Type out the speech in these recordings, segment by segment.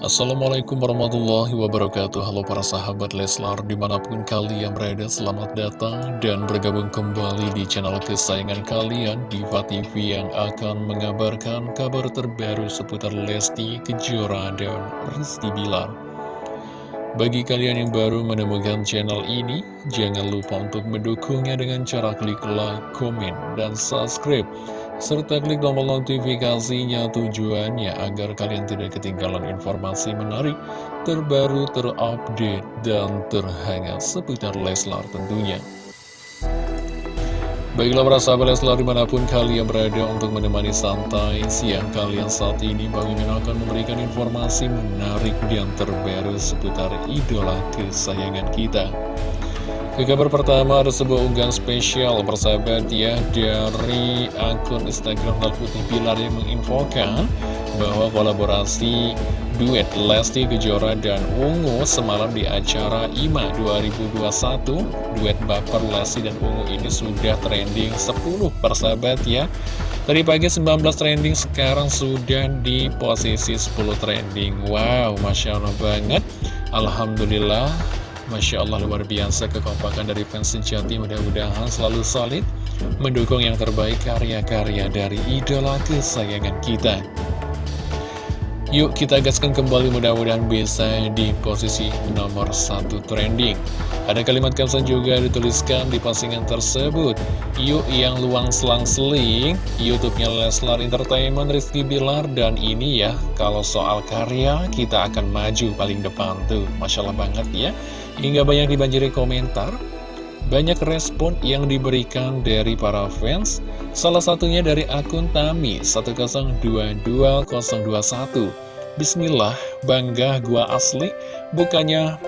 Assalamualaikum warahmatullahi wabarakatuh. Halo para sahabat Leslar Di mana pun kalian berada selamat datang Dan bergabung kembali di channel kesayangan kalian Diva TV yang akan mengabarkan kabar terbaru Seputar Lesti Kejora dan Rizky Bilar. Bagi kalian yang baru menemukan channel ini Jangan lupa untuk mendukungnya dengan cara klik like, komen, dan subscribe serta klik tombol notifikasinya tujuannya agar kalian tidak ketinggalan informasi menarik, terbaru, terupdate, dan terhangat seputar Leslar tentunya. Baiklah para sahabat Leslar di mana pun kalian berada untuk menemani santai siang kalian saat ini Bang Mimin akan memberikan informasi menarik dan terbaru seputar idola kesayangan kita ke kabar pertama ada sebuah unggahan spesial persahabat ya dari akun Instagram Putih Pilar yang menginfokan bahwa kolaborasi duet Lesti Kejora dan Ungu semalam di acara IMA 2021 duet baper Lesti dan Ungu ini sudah trending 10 persahabat ya. Tadi pagi 19 trending sekarang sudah di posisi 10 trending. Wow Masya Allah banget. Alhamdulillah Masya Allah luar biasa kekompakan dari fans sejati mudah-mudahan selalu solid mendukung yang terbaik karya-karya dari idola kesayangan kita. Yuk kita gaskan kembali mudah-mudahan bisa di posisi nomor satu trending. Ada kalimat caption juga dituliskan di postingan tersebut. Yuk yang luang selang-seling, Youtubenya Leslar Entertainment Rizky Bilar dan ini ya, kalau soal karya kita akan maju paling depan tuh. Masya Allah banget ya. Hingga banyak dibanjiri komentar Banyak respon yang diberikan dari para fans. Salah satunya dari akun Tami 10222021 Bismillah, bangga gua asli. Bukannya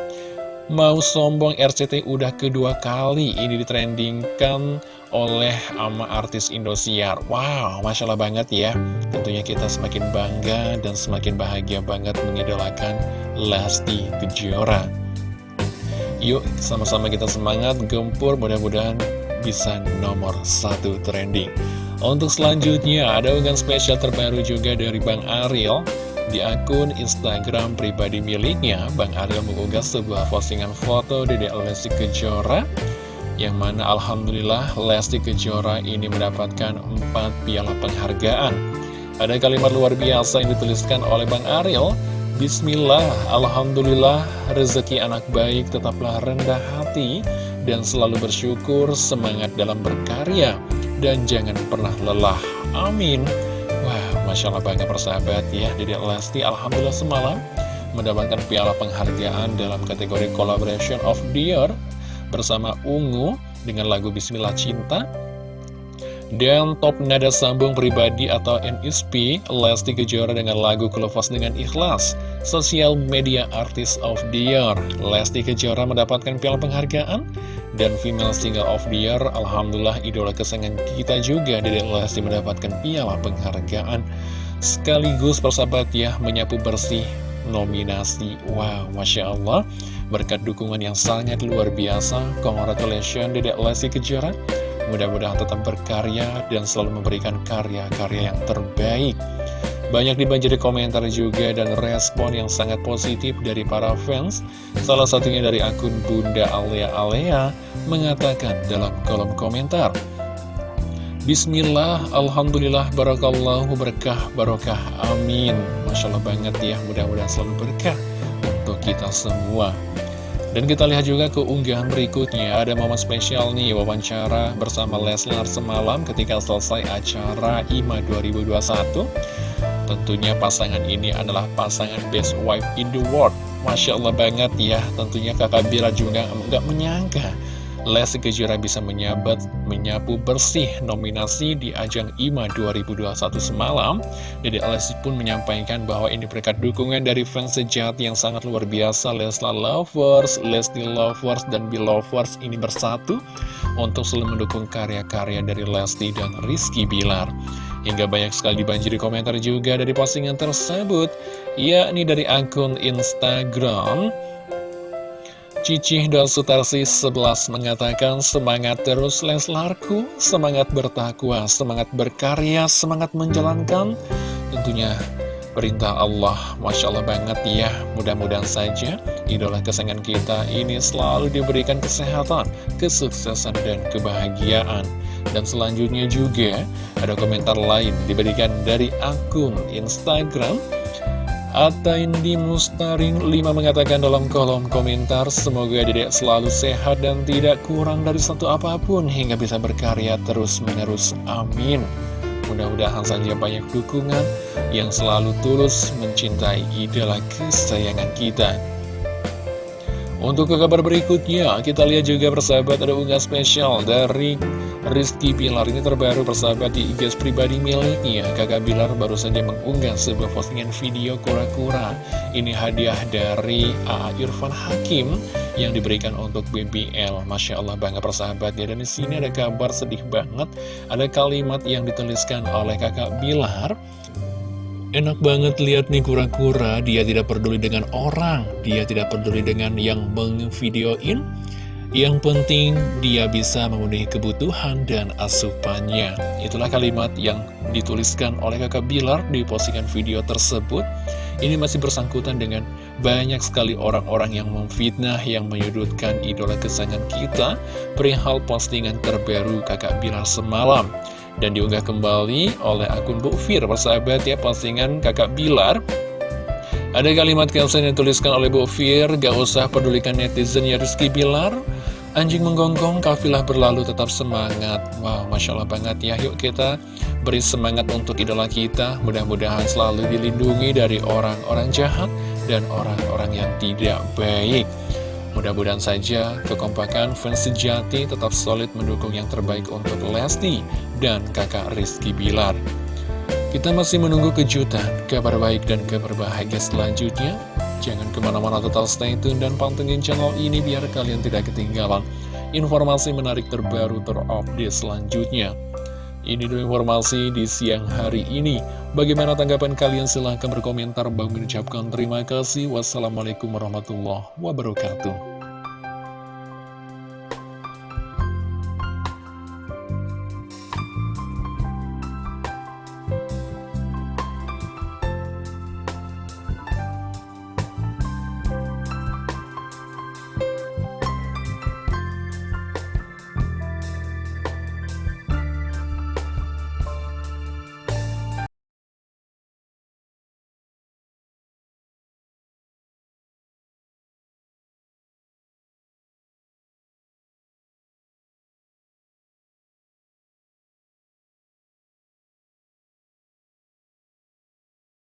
mau sombong RCT udah kedua kali ini ditrendingkan oleh ama artis Indosiar. Wow, Masya Allah banget ya. Tentunya kita semakin bangga dan semakin bahagia banget mengidolakan Lesti Kejora Yuk sama-sama kita semangat gempur mudah-mudahan bisa nomor satu trending. Untuk selanjutnya ada unggahan spesial terbaru juga dari Bang Ariel Di akun Instagram pribadi miliknya. Bang Ariel mengunggah sebuah postingan foto Dede Lesti Kejora Yang mana Alhamdulillah Lesti Kejora ini mendapatkan 4 piala penghargaan. Ada kalimat luar biasa yang dituliskan oleh Bang Ariel Bismillah, Alhamdulillah, rezeki anak baik tetaplah rendah hati dan selalu bersyukur, semangat dalam berkarya, dan jangan pernah lelah. Amin. Wah, Masya Allah banget persahabat ya, Dedek Lesti Alhamdulillah semalam mendapatkan piala penghargaan dalam kategori Collaboration of Year bersama Ungu dengan lagu Bismillah Cinta dan top nada sambung pribadi atau NSP, Lesti Kejora dengan lagu Kelofas dengan Ikhlas. Sosial Media Artist of the Year, Lesti Kejora mendapatkan piala penghargaan. Dan Female Single of the Year, Alhamdulillah idola kesayangan kita juga dari Lesti mendapatkan piala penghargaan. Sekaligus persahabat ya, menyapu bersih nominasi. Wow, Masya Allah. Berkat dukungan yang sangat luar biasa, congratulations Dedek Lesti Kejora Mudah-mudahan tetap berkarya dan selalu memberikan karya-karya yang terbaik. Banyak dibanjiri komentar juga dan respon yang sangat positif dari para fans. Salah satunya dari akun Bunda Alea Alea mengatakan dalam kolom komentar. Bismillah, Alhamdulillah, Barakallahu, Berkah, Barokah, Amin. Masya Allah banget ya, mudah-mudahan selalu berkah untuk kita semua. Dan kita lihat juga ke unggahan berikutnya. Ada momen spesial nih wawancara bersama Leslar semalam ketika selesai acara IMA 2021 Tentunya pasangan ini adalah pasangan best wife in the world. Masya Allah banget ya Tentunya kakak Bila juga nggak menyangka Lesti Kejora bisa menyabat, menyapu bersih nominasi di ajang IMA 2021 semalam. Jadi Lesti pun menyampaikan bahwa ini berkat dukungan dari fans sejati yang sangat luar biasa. Lesla Lovers, Lesti Lovers, dan Belovers ini bersatu untuk selalu mendukung karya-karya dari Lesti dan Rizky Bilar. Hingga banyak sekali dibanjiri komentar juga dari postingan tersebut, yakni dari akun Instagram Cicih dan Sutarsi 11 mengatakan semangat terus Leslarku, semangat bertakwa, semangat berkarya, semangat menjalankan. Tentunya perintah Allah Masya Allah banget ya. Mudah-mudahan saja idola kesayangan kita ini selalu diberikan kesehatan, kesuksesan, dan kebahagiaan. Dan selanjutnya juga ada komentar lain diberikan dari akun Instagram Atta Indi Mustaring 5 mengatakan dalam kolom komentar Semoga dedek selalu sehat dan tidak kurang dari satu apa pun Hingga bisa berkarya terus menerus Amin Mudah-mudahan saja banyak dukungan yang selalu tulus mencintai idola kesayangan kita. Untuk ke kabar berikutnya, kita lihat juga persahabat ada unggah spesial dari Rizky Bilar ini terbaru persahabat di IG pribadi miliknya. Kakak Bilar baru saja mengunggah sebuah postingan video kura-kura. Ini hadiah dari A. Irfan Hakim yang diberikan untuk BBL. Masya Allah bangga persahabat ya. Dan di sini ada kabar sedih banget. Ada kalimat yang dituliskan oleh kakak Bilar. Enak banget lihat nih kura-kura, dia tidak peduli dengan orang, dia tidak peduli dengan yang mengvideoin. Yang penting dia bisa memenuhi kebutuhan dan asupannya. Itulah kalimat yang dituliskan oleh kakak Bilar di postingan video tersebut. Ini masih bersangkutan dengan banyak sekali orang-orang yang memfitnah, yang menyudutkan idola kesayangan kita perihal postingan terbaru kakak Bilar semalam dan diunggah kembali oleh akun Bu Fir persahabat ya postingan kakak Bilar. Ada kalimat caption yang dituliskan oleh Bu Fir gak usah pedulikan netizen ya Rizky Bilar. Anjing menggonggong, kafilah berlalu tetap semangat. Wow, Masya Allah banget ya Yuk kita beri semangat untuk idola kita. Mudah-mudahan selalu dilindungi dari orang-orang jahat Dan orang-orang yang tidak baik Mudah-mudahan saja kekompakan fans sejati tetap solid mendukung yang terbaik untuk Lesti dan kakak Rizky Bilar. Kita masih menunggu kejutan, kabar baik dan kabar bahagia selanjutnya. Jangan ke mana-mana total stay tune dan pantengin channel ini biar kalian tidak ketinggalan informasi menarik terbaru terupdate selanjutnya. Ini dulu informasi di siang hari ini. Bagaimana tanggapan kalian? Silahkan berkomentar. Bang mengucapkan terima kasih. Wassalamualaikum warahmatullahi wabarakatuh.